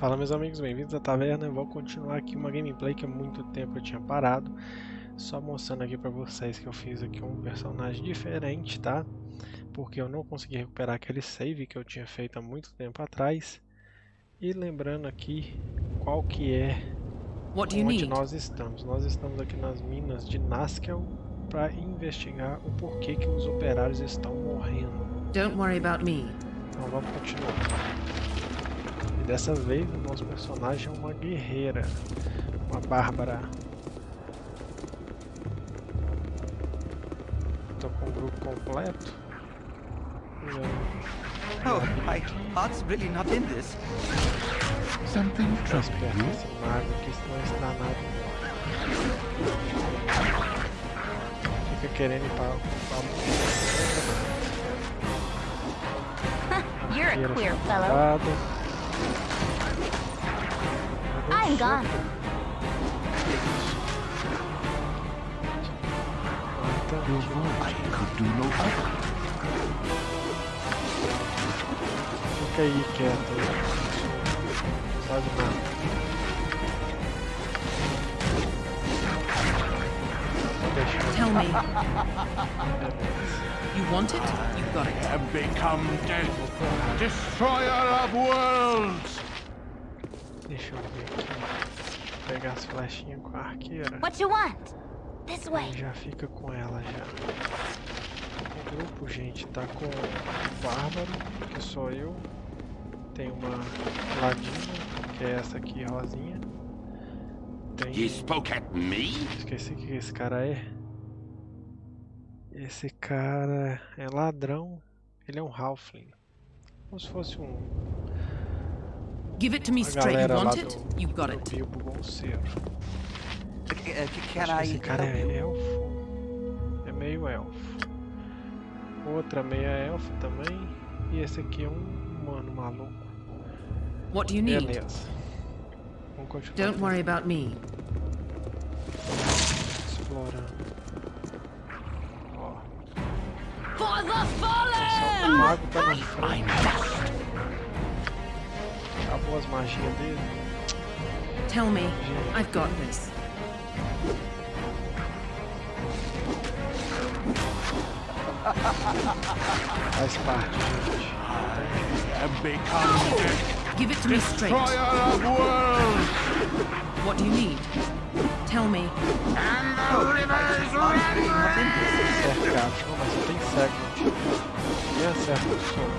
Fala meus amigos, bem-vindos à taverna. Eu vou continuar aqui uma gameplay que há muito tempo eu tinha parado. Só mostrando aqui pra vocês que eu fiz aqui um personagem diferente, tá? Porque eu não consegui recuperar aquele save que eu tinha feito há muito tempo atrás. E lembrando aqui qual que é onde need? nós estamos. Nós estamos aqui nas minas de Naskel para investigar o porquê que os operários estão morrendo. Don't worry about me. Então vamos continuar. Dessa vez o nosso personagem é uma guerreira, uma bárbara. Tô com o grupo completo. Oh, my heart's really not in this. Something troubles you? Esse mago aqui, senão esse danado. Fica querendo ir pra... pra... You're a queer fellow. I'm gone. I could do no other. Fica aí quieto. Sabe nada. Tell me. you want it? You've got it. I have become death, destroyer of worlds. Deixa eu ver aqui. Pegar as flechinhas com a arqueira. What you want? This way. já fica com ela já. O grupo, gente, tá com o Bárbaro, que sou eu. Tem uma Ladina, que é essa aqui, rosinha. Tem... You spoke at me? Esqueci o que esse cara é. Esse cara é ladrão. Ele é um Halfling. Como se fosse um Give it to me straight. You want it? You got it. Can I... Esse cara é elfo. É meio elfo. Outra meia elfa também. E esse aqui é um humano maluco. What do you need? Beleza. Vamos continuar. Don't worry about me. Explorando. Ó. For the fallen! O mago tá na frente. Acabou as magias dele. Tell me, I've got this. Faz parte, gente. Give it to me straight. What do you need? Tell me. And the river is running! Cercado, mas só tem cego. E acerta o som.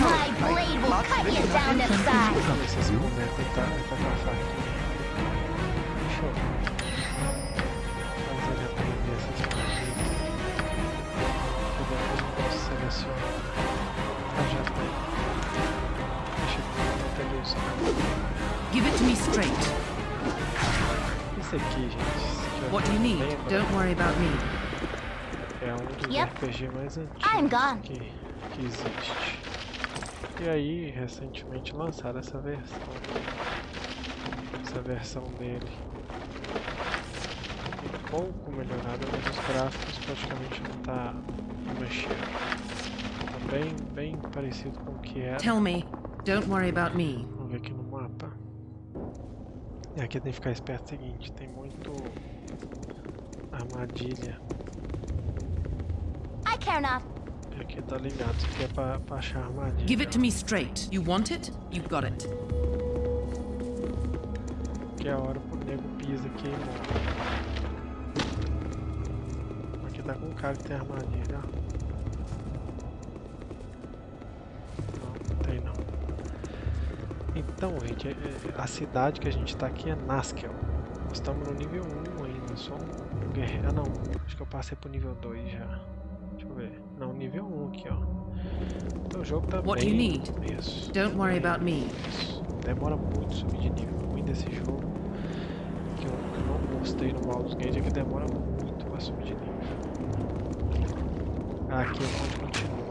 My blade will cut you down to size. Esse boneco tá, tá a faca. Deixa eu fazer ele aprender essas magias. Depois eu posso selecionar. Já tem. Deixa eu tentar usar. Give it to me straight. Esse aqui, gente. What do you need? Don't worry about me. É dos yep. RPG mais antigos que, existe. E aí, recentemente lançaram essa versão. Essa versão dele. Um pouco melhorada, mas os gráficos praticamente não tá mexendo. Tá bem, bem parecido com o que era. Tell me, don't worry about me. Vamos ver aqui no mapa. E aqui tem que ficar esperto o seguinte, tem muito armadilha. I care not aqui tá ligado, isso aqui é pra, pra achar armadilha. Give it to me straight. You want it? You got it. Que é a hora pro nego pisa aqui morre. Aqui tá com um cara que tem armadilha, Não, não tem não. Então, gente, é, é, a cidade que a gente tá aqui é Naskel. Nós estamos no nível 1 ainda, só um guerreiro. Ah não, acho que eu passei pro nível 2 já. Eu ver. Não, nível 1 aqui, ó. Então o jogo tá What bem... do you need? Isso. Don't worry about me. Isso. Demora muito subir de nível. O ruim desse jogo, que eu, que eu não gostei no Baldur's Gate, é que demora muito pra subir de nível. Aqui é onde continua.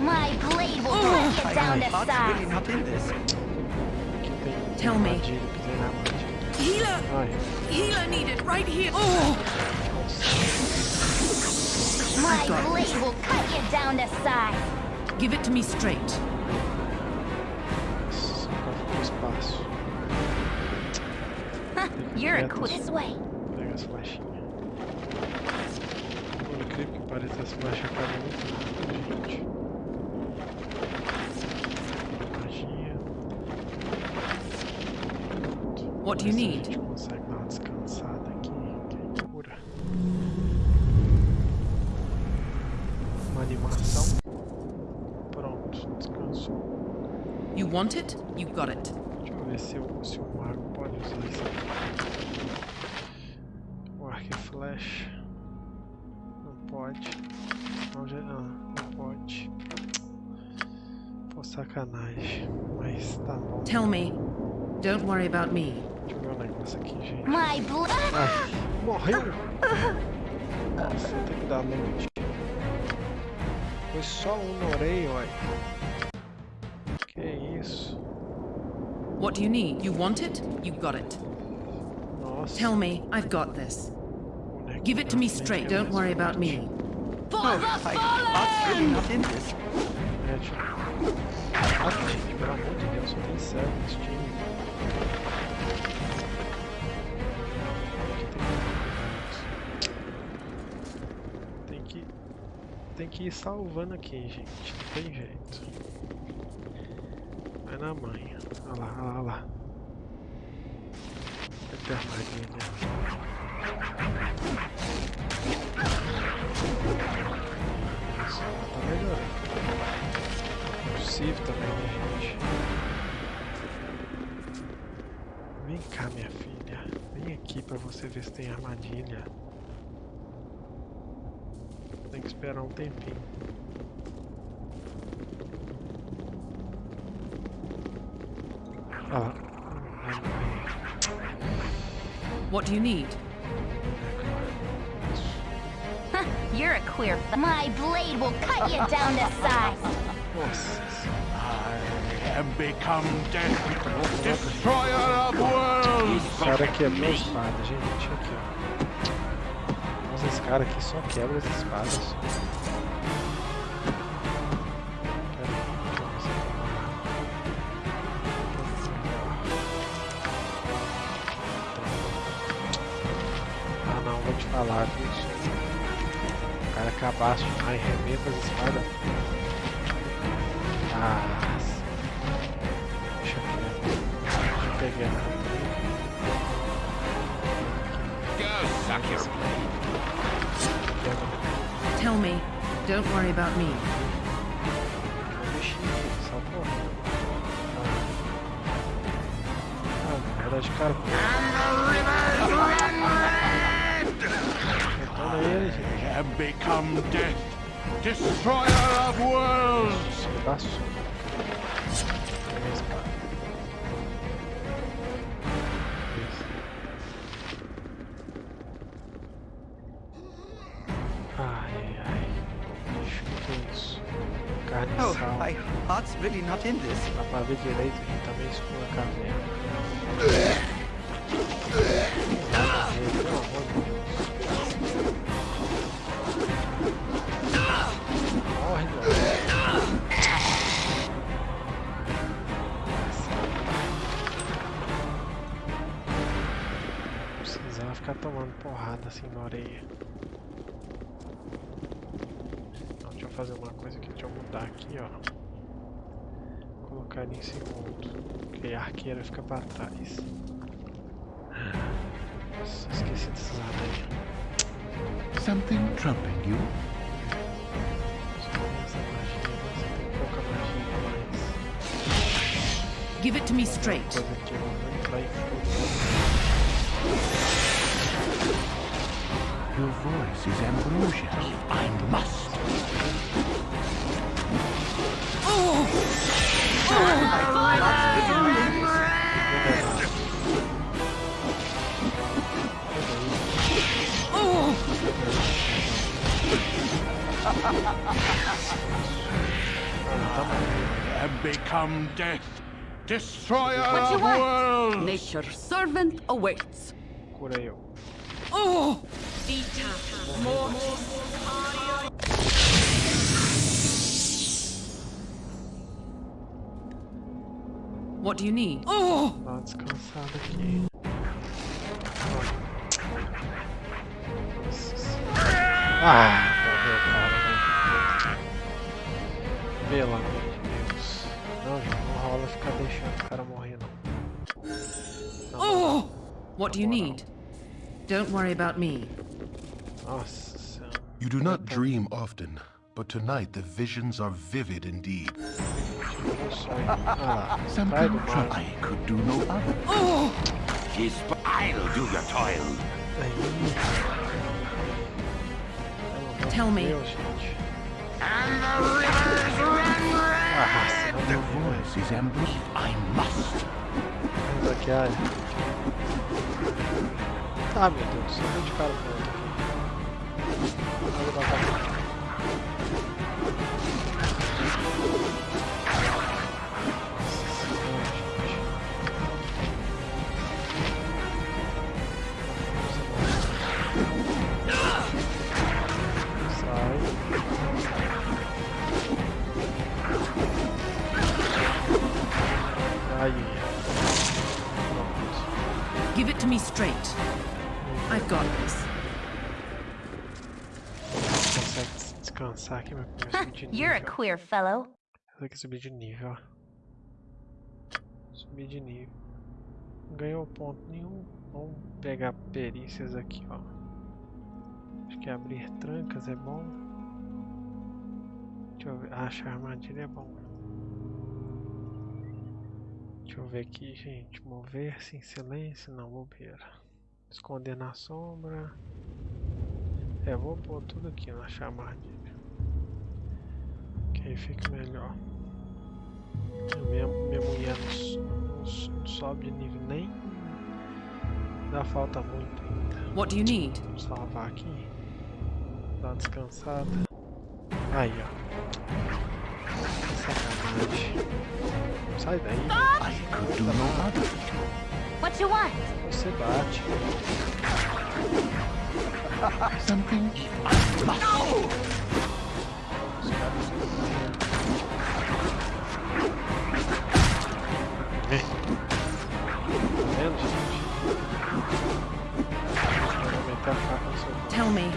My blade will cut you down to size. Aqui tem Tell me. Healer! Healer needed right here! Oh! My blade will cut you down to size. Give it to me straight. espaço. You're a Quietos. quit. This way. Pega as flechinhas. Por incrível que pareça, as flechas acabam muito gente. Magia. What do you Ver se need? Want it? You got it. Deixa eu ver se, o se o mago pode usar isso aqui. O arco e flecha. Não pode. Não, já, não, não pode. Pô, sacanagem. Mas tá bom. Tell me. Don't worry about me. Deixa eu ver um negócio aqui, gente. My blood. Ai, morreu! Nossa, eu tenho que dar loot. Foi só um na orelha, olha. Que? What do you need? You want it? You got it. Nossa. Tell me. I've got this. bonequinho Give it to me straight. Don't mais worry about forte. me. Oh, my heart's really not in this. É, tipo... Ah, gente, pelo amor de Deus, só tem céu nesse time. Tem que... Tem que ir salvando aqui, gente. Não tem jeito. Na. Olha lá, olha lá, olha lá. Ter armadilha. Tá melhorando. É possível também, né, gente? Vem cá, minha filha. Vem aqui pra você ver se tem armadilha. Tem que esperar um tempinho. Olha lá. Ai, ai, What do you need? ai. You're a queer. My blade will cut you down to size. I am become death, destroyer of worlds. O cara quebrou a espada, gente. Aqui, ó. Nossa, esse cara aqui só quebra as espadas. falar. O cara cabaço demais, arrebenta as espadas. Ah, Deixa eu ver. Deixa eu pegar. Tell me. Don't worry about me. And ah. ah, the rivers Detona ele, gente. I am become death, destroyer of worlds. Pedaço. Pega a espada. Isso. Ai, ai. Bicho, que é isso? Carne e Oh, my heart's really not in this. Dá pra ver direito, a gente tá meio escuro a ah. caverna. Assim na orelha. Então, deixa eu fazer uma coisa aqui, deixa eu mudar aqui, ó colocar ele em segundo, porque a arqueira fica pra trás. Nossa, esqueci desse lado aí. Something troubling you? Give it to me straight. Your voice is ambrosia. I must. Oh. Oh. I And become death, destroyer What you of want? worlds. Nature's servant awaits. Cura eu. Oh! What do you need? Oh! Dá uma descansada aqui. Nossa senhora. Ah, morreu, cara. Pelo amor de Deus. Não, gente, não rola ficar deixando o cara morrer, não. Na moral. Oh! What do you need? Don't worry about me. Nossa senhora. You do not dream often, but tonight the visions are vivid indeed. Tirou o sonho. Ah lá. Pai do Something. I could do no other. Oh! I'll do your toil. Aí. Pelo amor Tell me. And the rivers run red. Ah, The voice is ambushed. I must. Vamos aqui, ai. Ah, meu Deus, só deu de cara pro Give it to me straight. I've got this. Descansar aqui, meu primeiro subir de. You're a queer fellow. Tem que subir de nível, ó. Subir de nível. Não ganhou ponto nenhum. Vamos pegar perícias aqui, ó. Acho que abrir trancas é bom. Deixa eu ver. Ah, achar armadilha é bom. Deixa eu ver aqui, gente. Mover-se em silêncio. Não, bobeira. Esconder na sombra. É, vou pôr tudo aqui na. Que aí fica melhor. Minha, minha mulher não, não sobe de nível nem. Dá falta muito ainda. What do you need? Vamos salvar aqui. Dar uma descansada. Aí, ó. Sacanagem. Sai daí. No. What you want? Você bate. Something I Tell me.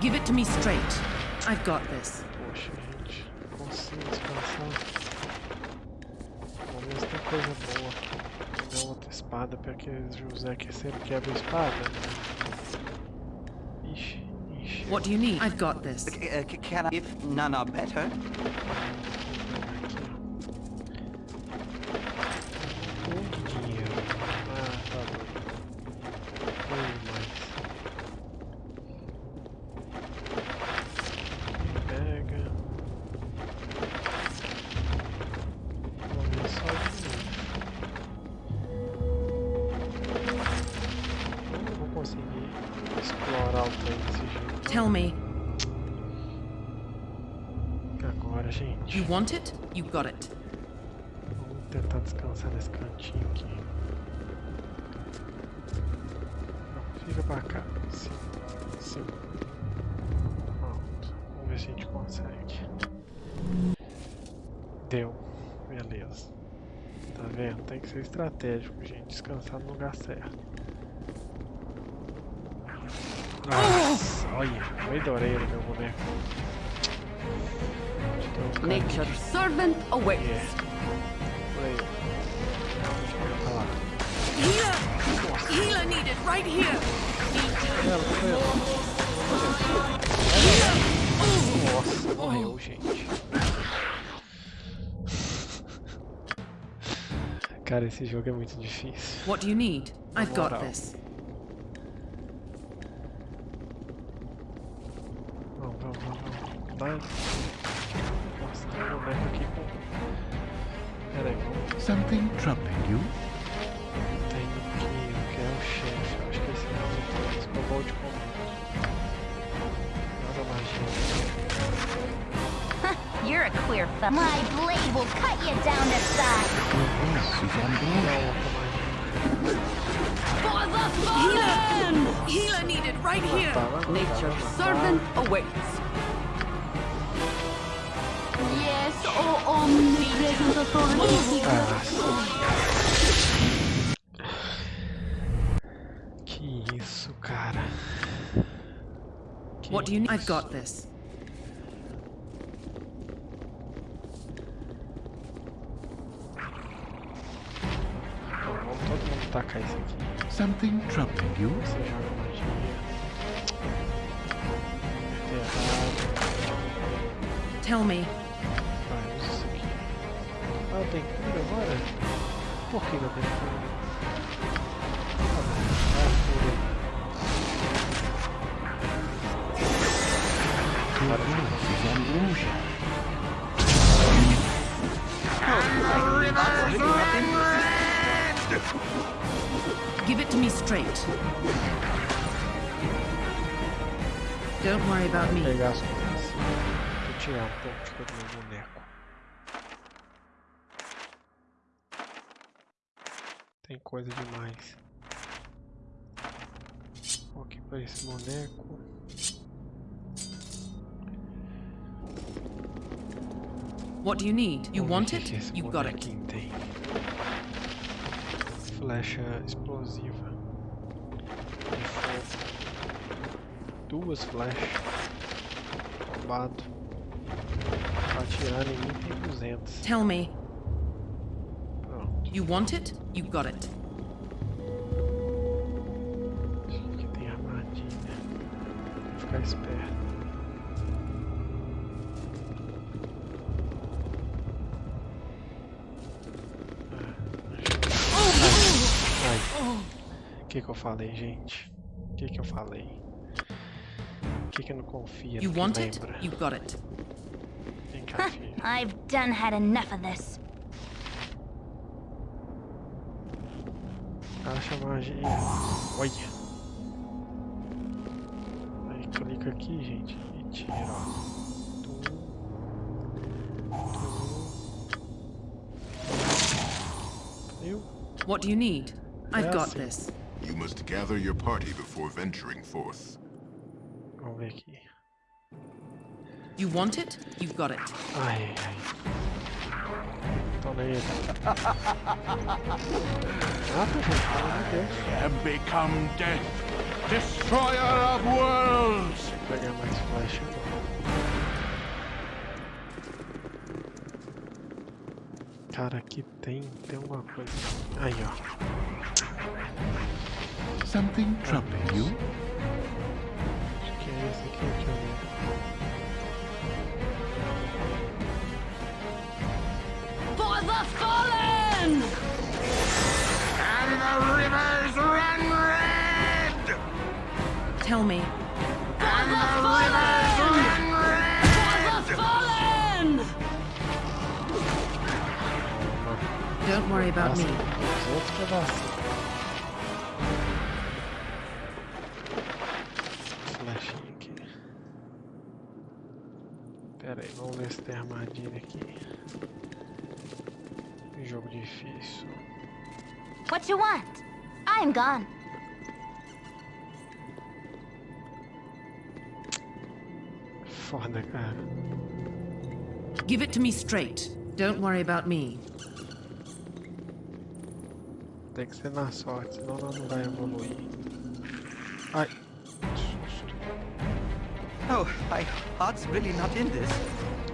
Give it to me straight. I've got this. Poxa, gente, não consigo descansar. Pelo menos tem coisa boa. Pegar outra espada pra aquele José que sempre quebra a espada. Ixi, ixi. What do you need? I've got this. Uh, c- can I, if none are better? Tell me. Agora, gente. You want it? You got it. Vamos tentar descansar nesse cantinho aqui. Não, fica pra cá. Sim. Sim. Pronto. Vamos ver se a gente consegue. Deu. Beleza. Tá vendo? Tem que ser estratégico, gente. Descansar no lugar certo. Nossa, olha. Foi da orelha, meu boneco. Eu um servant awaits. Yeah. Por aí. Olha lá. Healer! Healer needed right here! Nossa, morreu, gente. Cara, esse jogo é muito difícil. What do you need? I've got this. Do you need? I've got this. Então, vamos todo mundo tacar isso aqui. Something troubling you? Você joga magia. Errado. Tell me. Vai, usa isso aqui. Ah, eu tenho cura agora? Por que eu tenho cura? Give it to me straight. Don't worry about me. Vou tirar um pouco de coisa do meu boneco. Tem coisa demais. Vou aqui para esse boneco. What do you need? You want ver o que it? You got it. Flecha explosiva. Duas flechas. Atirar em mim tem 200. Tell me. Pronto. You want it? You got it. Que que eu falei, gente? O que que eu falei? O que que eu não confia You want it? lembra? You got it. Vem cá, filho. I've done had enough of this. Acha magia. Olha. Aí clica aqui, gente. E tira, ó. What do you need? I've got Yes. this. You must gather your party before venturing forth. Oh, Vicky. You want it? you've got it. Ai, ai. Tô nele. Mata, gente. Pelo amor de Deus. And become death, destroyer of worlds! Vou pegar mais flecha. Cara, aqui tem, tem alguma coisa. Aí, ó. Something troubling you? Acho que é esse aqui, deixa eu. For the fallen! And the rivers run red! Tell me. For the! For the fallen! Don't worry about me. Armadilha aqui. Jogo difícil. What you want? I'm gone. Foda, cara. Give it to me straight. Don't worry about me. Tem que ser na sorte, senão nós não vai evoluir. Ai. Oh, my heart's really not in this.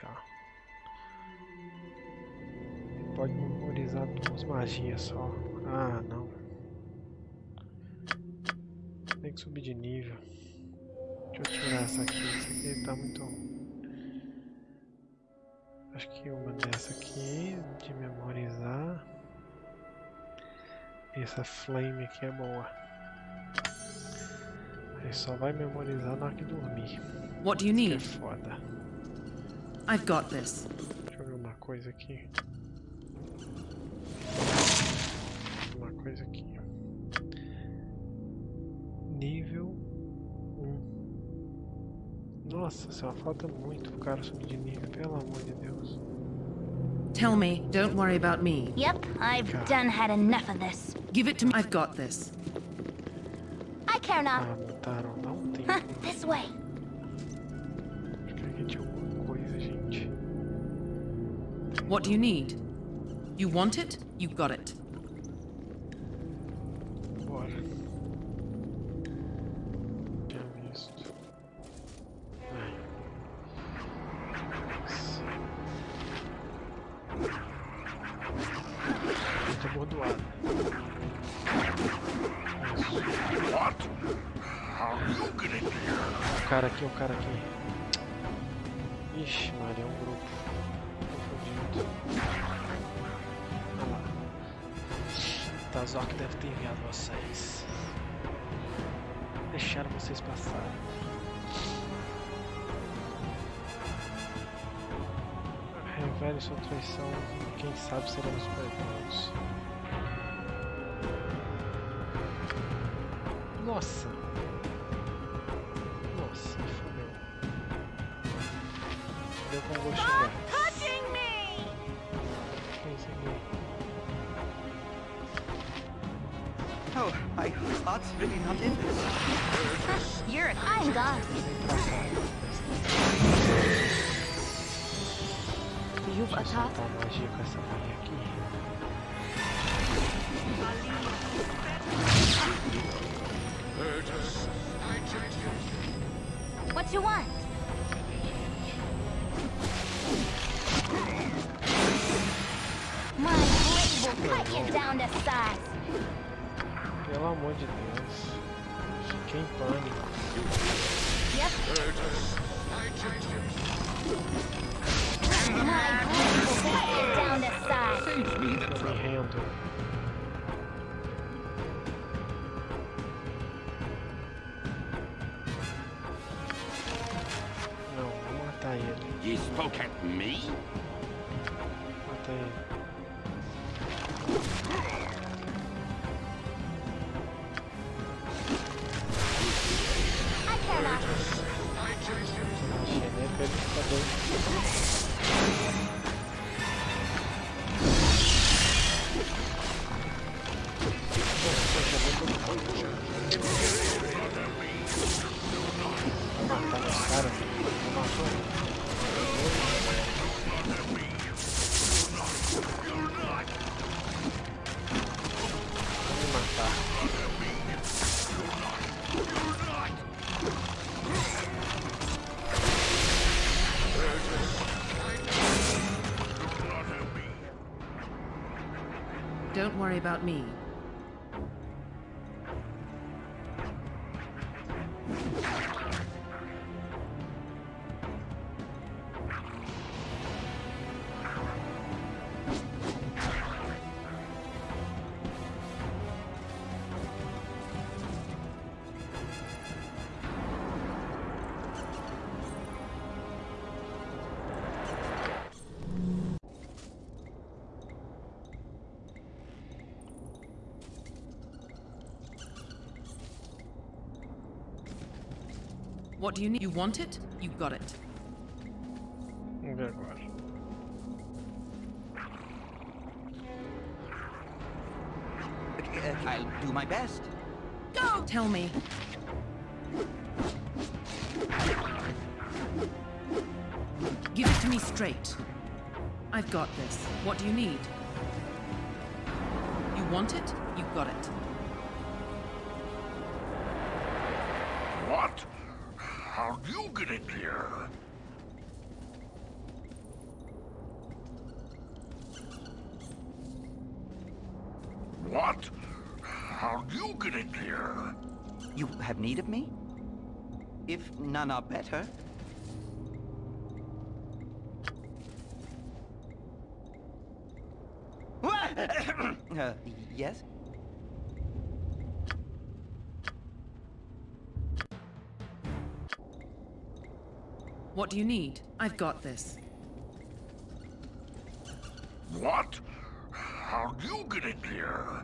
Aqui, ó. Pode memorizar duas magias só. Ah, não. Tem que subir de nível. Deixa eu tirar essa aqui. Essa aqui tá muito. Acho que uma dessa aqui de memorizar. Essa flame aqui é boa. Aí só vai memorizar na hora que dormir. What do you Que é foda. I've got this. Deixa eu ver uma coisa aqui. Uma coisa aqui. Nível 1. Nossa, só falta muito pro cara subir de nível, pelo amor de Deus. Tell me, don't worry about me. Yep, I've done had enough of this. Give it to me. I've got this. I care Ah, not. botaram lá um tempo. This way. What do you need? You want it? You got it. Bora. Tinha visto. Ai. Muito abordoado. What? How you get here? O cara aqui, o cara aqui. Ixi, Maria, é um grupo. Tazok deve ter enviado vocês. Deixaram vocês passarem. Revele sua traição quem sabe seremos perdoados. Nossa, you want? My blade will cut you down to size. Pelo amor de Deus. Fiquei em pânico. Yep. My blade will cut you down to size. Eu me rendo. Não, Spoke at me? About me. What do you need? You want it? You got it. Uh, I'll do my best. Go! Tell me. Give it to me straight. I've got this. What do you need? You want it? You've got it. You here? What? How'd you get in here? You have need of me? If none are better. uh, yes? What do you need? I've got this. What? How'd you get in here?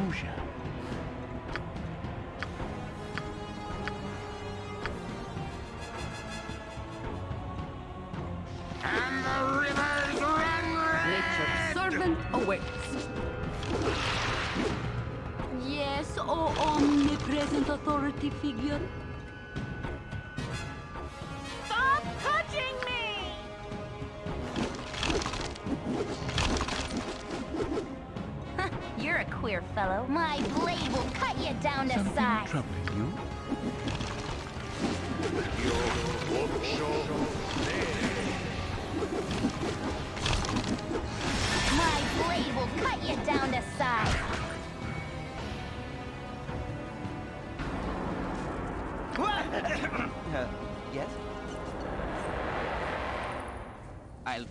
Ambrosia. And the rivers run red! Nature's servant awaits. Yes, oh omnipresent authority figure.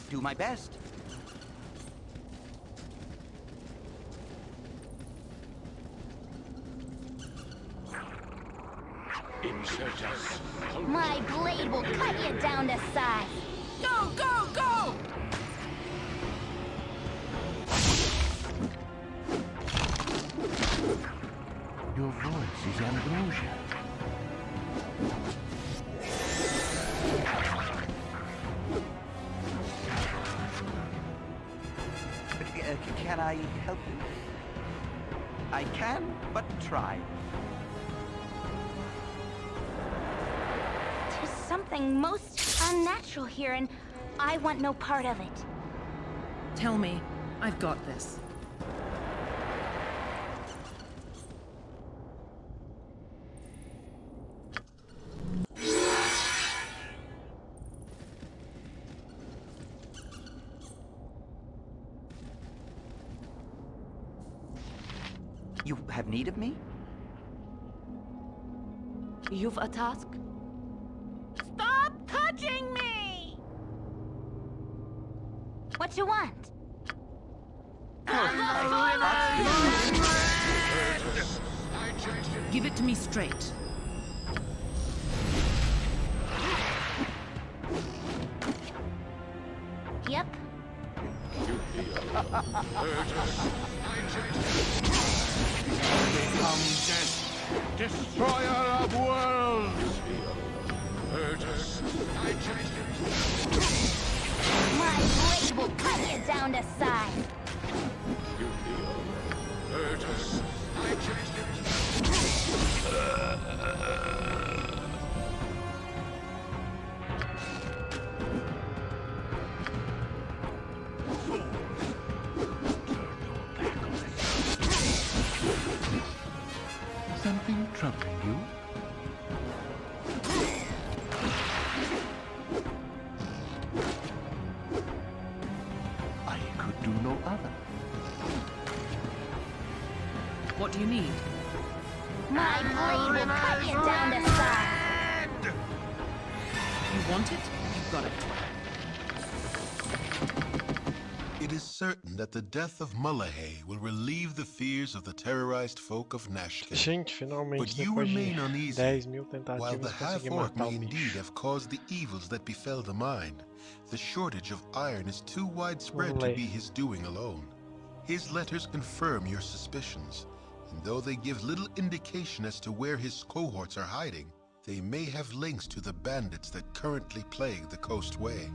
Do my best. My blade will cut you down to size. Something most unnatural here, and I want no part of it. Tell me, I've got this. You have need of me? You've a task? Straight. Need? My blade will cut you down to size. You want it? You've got it. It is certain that the death of Mulahey will relieve the fears of the terrorized folk of Nashkel. Gente, finalmente, But you depois de remain uneasy. 10 mil While the half-orc may um indeed have caused the evils that befell the mine, the shortage of iron is too widespread to Olé. be his doing alone. His letters confirm your suspicions, and though they give little indication as to where his cohorts are hiding, they may have links to the bandits that currently plague the coastway.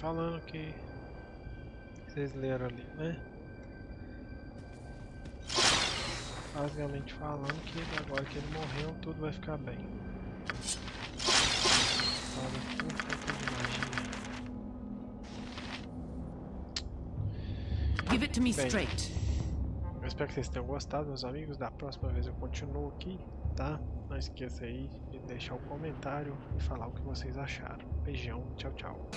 Falando que vocês leram ali, né? Basicamente falando que agora que ele morreu, tudo vai ficar bem. Me Bem. straight. Eu espero que vocês tenham gostado, meus amigos. Da próxima vez eu continuo aqui, tá? Não esqueça aí de deixar o comentário e falar o que vocês acharam. Beijão, tchau, tchau.